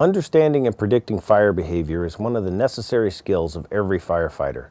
Understanding and predicting fire behavior is one of the necessary skills of every firefighter.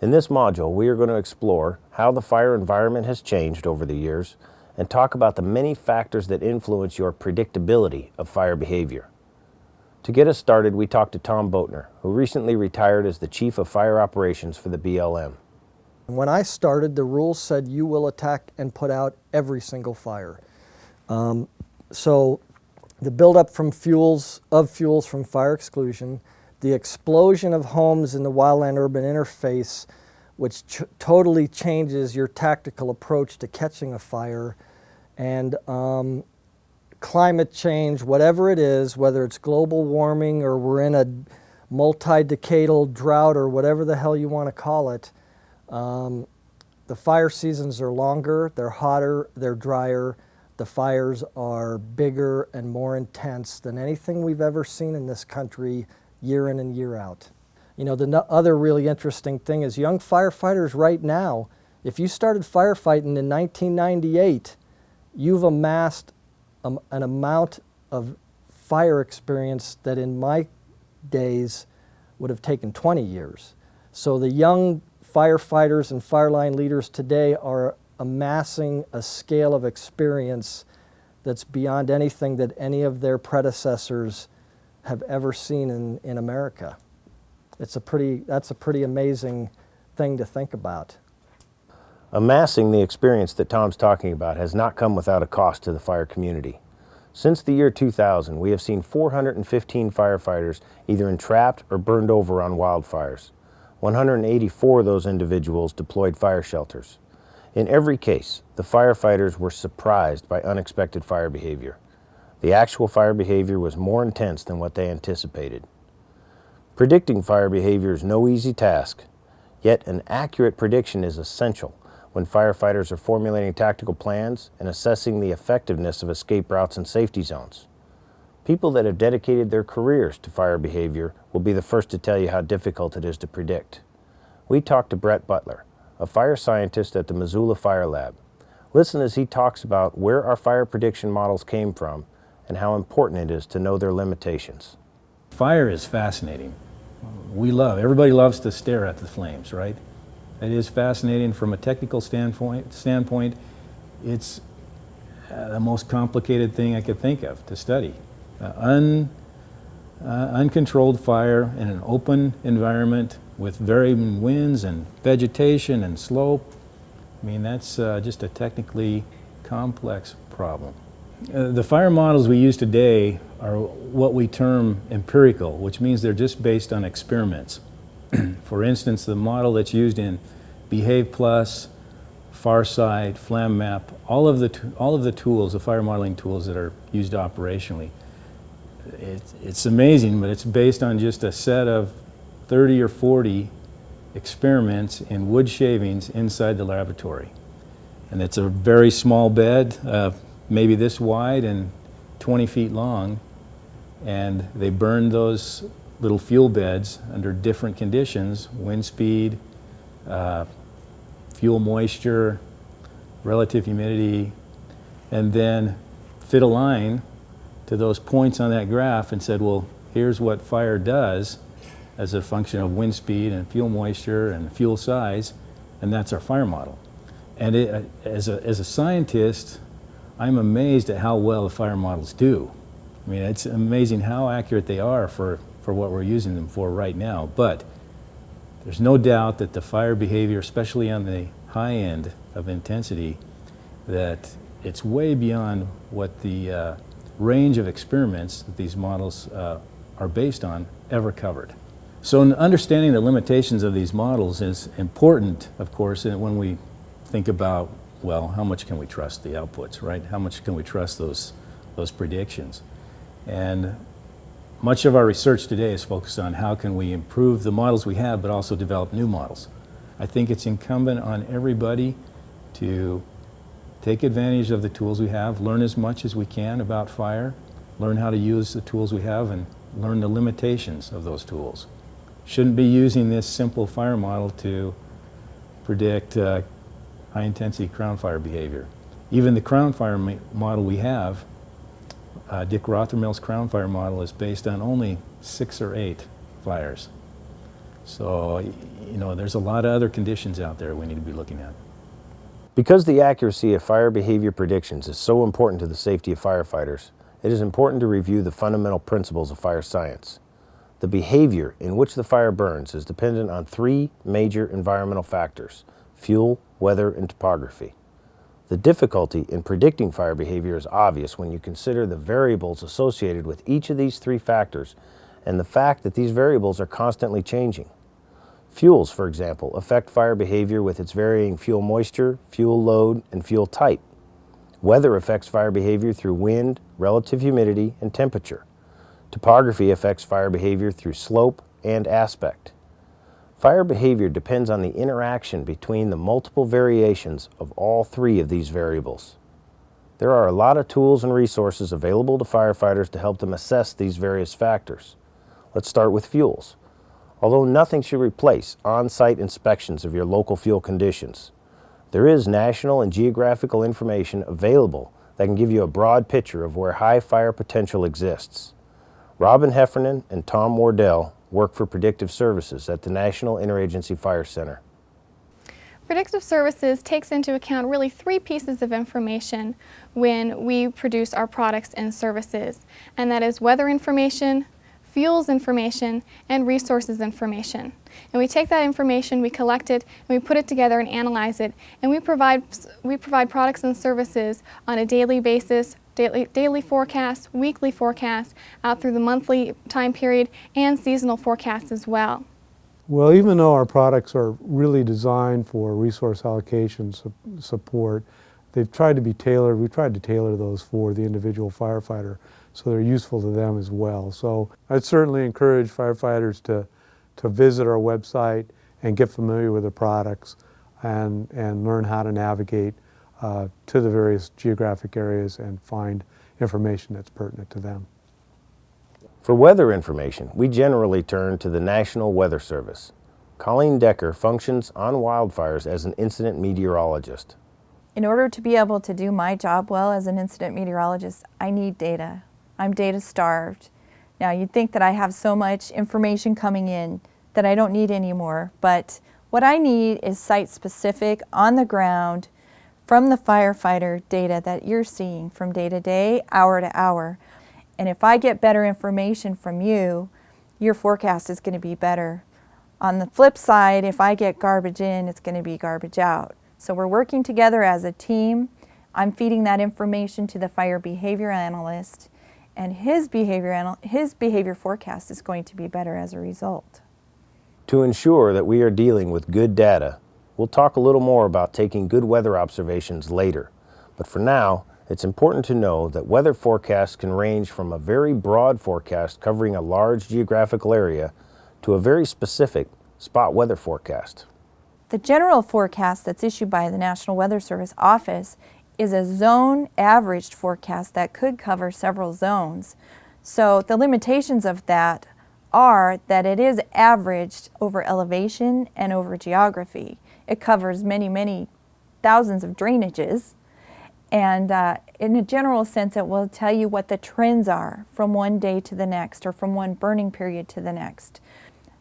In this module, we are going to explore how the fire environment has changed over the years and talk about the many factors that influence your predictability of fire behavior. To get us started, we talked to Tom Boatner, who recently retired as the Chief of Fire Operations for the BLM. When I started, the rules said you will attack and put out every single fire. Um, so the buildup from fuels, of fuels from fire exclusion, the explosion of homes in the wildland-urban interface, which ch totally changes your tactical approach to catching a fire, and um, climate change, whatever it is, whether it's global warming or we're in a multi-decadal drought or whatever the hell you want to call it, um, the fire seasons are longer, they're hotter, they're drier, the fires are bigger and more intense than anything we've ever seen in this country year in and year out. You know, the no other really interesting thing is young firefighters right now, if you started firefighting in 1998, you've amassed an amount of fire experience that in my days would have taken 20 years. So the young firefighters and fireline leaders today are amassing a scale of experience that's beyond anything that any of their predecessors have ever seen in, in America. It's a pretty, that's a pretty amazing thing to think about. Amassing the experience that Tom's talking about has not come without a cost to the fire community. Since the year 2000, we have seen 415 firefighters either entrapped or burned over on wildfires. 184 of those individuals deployed fire shelters. In every case, the firefighters were surprised by unexpected fire behavior. The actual fire behavior was more intense than what they anticipated. Predicting fire behavior is no easy task, yet an accurate prediction is essential when firefighters are formulating tactical plans and assessing the effectiveness of escape routes and safety zones. People that have dedicated their careers to fire behavior will be the first to tell you how difficult it is to predict. We talked to Brett Butler, a fire scientist at the Missoula Fire Lab. Listen as he talks about where our fire prediction models came from and how important it is to know their limitations. Fire is fascinating. We love, everybody loves to stare at the flames, right? It is fascinating from a technical standpoint. standpoint it's uh, the most complicated thing I could think of to study. Uh, un, uh, uncontrolled fire in an open environment with varying winds and vegetation and slope. I mean, that's uh, just a technically complex problem. Uh, the fire models we use today are what we term empirical, which means they're just based on experiments. For instance, the model that's used in Behave Plus, FARSITE, FlamMap, all of the, all of the tools, the fire modeling tools that are used operationally, it, it's amazing, but it's based on just a set of 30 or 40 experiments in wood shavings inside the laboratory. And it's a very small bed, uh, maybe this wide and 20 feet long. And they burned those little fuel beds under different conditions, wind speed, uh, fuel moisture, relative humidity, and then fit a line to those points on that graph and said, well, here's what fire does as a function of wind speed and fuel moisture and fuel size, and that's our fire model. And it, as, a, as a scientist, I'm amazed at how well the fire models do. I mean, it's amazing how accurate they are for, for what we're using them for right now. But there's no doubt that the fire behavior, especially on the high end of intensity, that it's way beyond what the uh, range of experiments that these models uh, are based on ever covered. So understanding the limitations of these models is important, of course, when we think about, well, how much can we trust the outputs, right? How much can we trust those, those predictions? And much of our research today is focused on how can we improve the models we have, but also develop new models. I think it's incumbent on everybody to take advantage of the tools we have, learn as much as we can about fire, learn how to use the tools we have, and learn the limitations of those tools shouldn't be using this simple fire model to predict uh, high intensity crown fire behavior. Even the crown fire model we have, uh, Dick Rothermel's Crown Fire model is based on only six or eight fires. So, you know, there's a lot of other conditions out there we need to be looking at. Because the accuracy of fire behavior predictions is so important to the safety of firefighters, it is important to review the fundamental principles of fire science. The behavior in which the fire burns is dependent on three major environmental factors fuel, weather, and topography. The difficulty in predicting fire behavior is obvious when you consider the variables associated with each of these three factors and the fact that these variables are constantly changing. Fuels, for example, affect fire behavior with its varying fuel moisture, fuel load, and fuel type. Weather affects fire behavior through wind, relative humidity, and temperature. Topography affects fire behavior through slope and aspect. Fire behavior depends on the interaction between the multiple variations of all three of these variables. There are a lot of tools and resources available to firefighters to help them assess these various factors. Let's start with fuels. Although nothing should replace on-site inspections of your local fuel conditions, there is national and geographical information available that can give you a broad picture of where high fire potential exists. Robin Heffernan and Tom Wardell work for Predictive Services at the National Interagency Fire Center. Predictive Services takes into account really three pieces of information when we produce our products and services, and that is weather information, fuels information, and resources information. And we take that information, we collect it, and we put it together and analyze it, and we provide, we provide products and services on a daily basis, daily, daily forecasts, weekly forecasts, out through the monthly time period, and seasonal forecasts as well. Well, even though our products are really designed for resource allocation su- support, they've tried to be tailored, we've tried to tailor those for the individual firefighter so they're useful to them as well. So I'd certainly encourage firefighters to, to visit our website and get familiar with the products and, and learn how to navigate uh, to the various geographic areas and find information that's pertinent to them. For weather information, we generally turn to the National Weather Service. Colleen Decker functions on wildfires as an incident meteorologist. In order to be able to do my job well as an incident meteorologist, I need data. I'm data starved. Now, you'd think that I have so much information coming in that I don't need anymore, but what I need is site specific, on the ground, from the firefighter data that you're seeing from day to day, hour to hour. And if I get better information from you, your forecast is going to be better. On the flip side, if I get garbage in, it's going to be garbage out. So we're working together as a team. I'm feeding that information to the fire behavior analyst, and his behavior, his behavior forecast is going to be better as a result. To ensure that we are dealing with good data, we'll talk a little more about taking good weather observations later. But for now, it's important to know that weather forecasts can range from a very broad forecast covering a large geographical area to a very specific spot weather forecast. The general forecast that's issued by the National Weather Service office is a zone averaged forecast that could cover several zones. So the limitations of that are that it is averaged over elevation and over geography. It covers many, many thousands of drainages. And uh, in a general sense, it will tell you what the trends are from one day to the next or from one burning period to the next.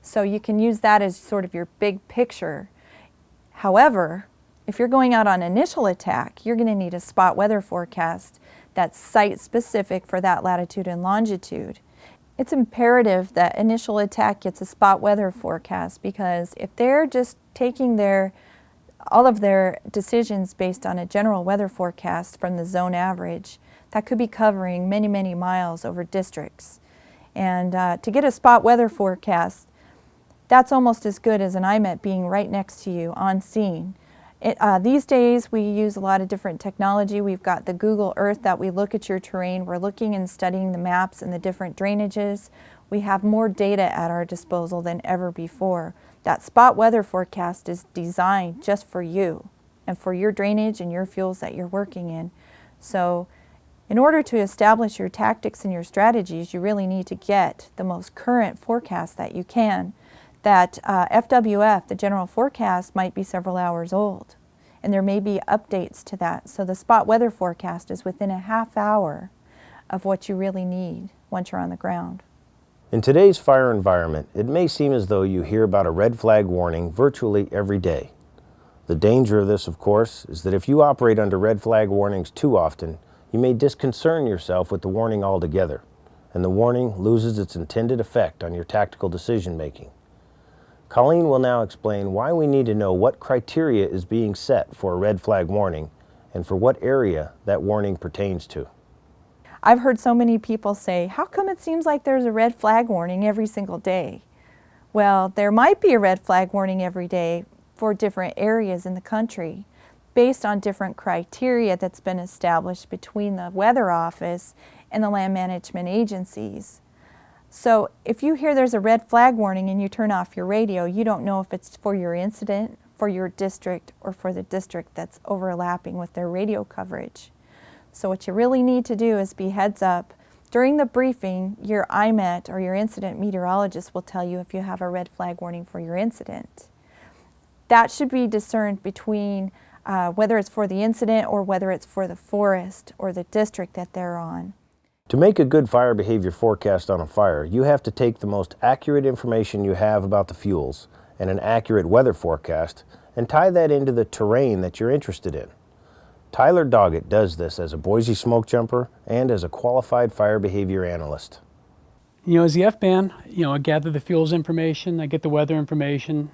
So you can use that as sort of your big picture. However, if you're going out on initial attack, you're going to need a spot weather forecast that's site specific for that latitude and longitude. It's imperative that initial attack gets a spot weather forecast because if they're just taking their all of their decisions based on a general weather forecast from the zone average, that could be covering many, many miles over districts. And uh, to get a spot weather forecast, that's almost as good as an IMET being right next to you on scene. It, uh, these days we use a lot of different technology. We've got the Google Earth that we look at your terrain. We're looking and studying the maps and the different drainages. We have more data at our disposal than ever before. That spot weather forecast is designed just for you and for your drainage and your fuels that you're working in. So in order to establish your tactics and your strategies, you really need to get the most current forecast that you can. That uh, FWF, the general forecast, might be several hours old, and there may be updates to that. So the spot weather forecast is within a half hour of what you really need once you're on the ground. In today's fire environment, it may seem as though you hear about a red flag warning virtually every day. The danger of this, of course, is that if you operate under red flag warnings too often, you may disconcern yourself with the warning altogether, and the warning loses its intended effect on your tactical decision making. Colleen will now explain why we need to know what criteria is being set for a red flag warning and for what area that warning pertains to. I've heard so many people say, how come it seems like there's a red flag warning every single day? Well, there might be a red flag warning every day for different areas in the country based on different criteria that's been established between the Weather Office and the land management agencies. So if you hear there's a red flag warning and you turn off your radio, you don't know if it's for your incident, for your district, or for the district that's overlapping with their radio coverage. So what you really need to do is be heads up. During the briefing, your IMET or your incident meteorologist will tell you if you have a red flag warning for your incident. That should be discerned between uh, whether it's for the incident or whether it's for the forest or the district that they're on. To make a good fire behavior forecast on a fire, you have to take the most accurate information you have about the fuels and an accurate weather forecast and tie that into the terrain that you're interested in. Tyler Doggett does this as a Boise smoke jumper and as a qualified fire behavior analyst. You know, as the FBAN, you know, I gather the fuels information, I get the weather information,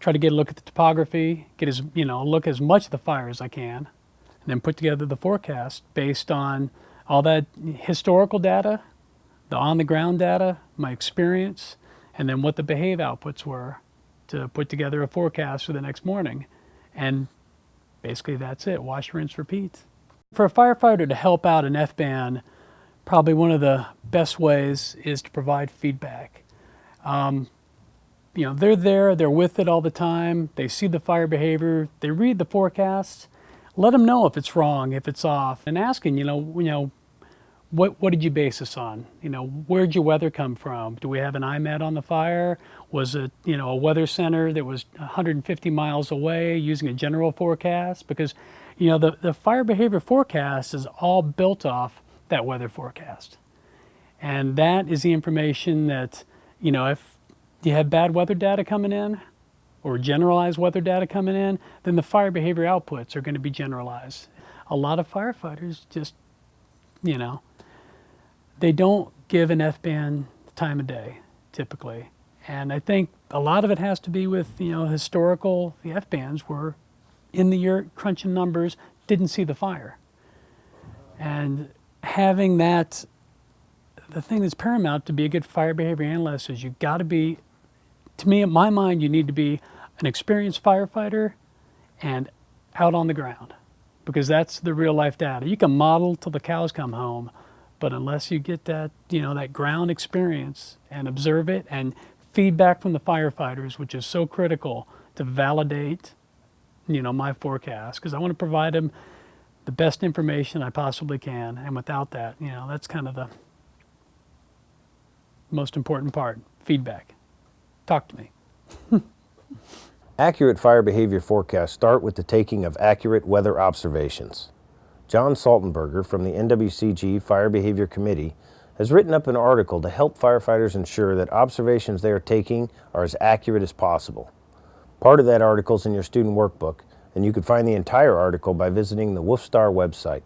try to get a look at the topography, get as, you know, look as much of the fire as I can, and then put together the forecast based on all that historical data, the on the ground data, my experience, and then what the behave outputs were to put together a forecast for the next morning. And basically that's it, wash, rinse, repeat. For a firefighter to help out an FBAN, probably one of the best ways is to provide feedback. Um, you know, they're there, they're with it all the time, they see the fire behavior, they read the forecasts, let them know if it's wrong, if it's off, and asking, you know, you know, what, what did you base this on? You know, where'd your weather come from? Do we have an IMET on the fire? Was it, you know, a weather center that was 150 miles away using a general forecast? Because, you know, the, the fire behavior forecast is all built off that weather forecast. And that is the information that, you know, if you have bad weather data coming in or generalized weather data coming in, then the fire behavior outputs are going to be generalized. A lot of firefighters just, you know, they don't give an FBAN time of day typically. And I think a lot of it has to be with, you know, historical, the FBANs were in the year crunching numbers, didn't see the fire. And having that, the thing that's paramount to be a good fire behavior analyst is you've got to be, to me, in my mind, you need to be an experienced firefighter and out on the ground because that's the real life data. You can model till the cows come home, but unless you get that, you know, that ground experience and observe it and feedback from the firefighters, which is so critical to validate, you know, my forecast, because I want to provide them the best information I possibly can. And without that, you know, that's kind of the most important part, feedback. Talk to me. Accurate fire behavior forecasts start with the taking of accurate weather observations. John Saltenberger from the NWCG Fire Behavior Committee has written up an article to help firefighters ensure that observations they are taking are as accurate as possible. Part of that article is in your student workbook, and you can find the entire article by visiting the WFSTAR website.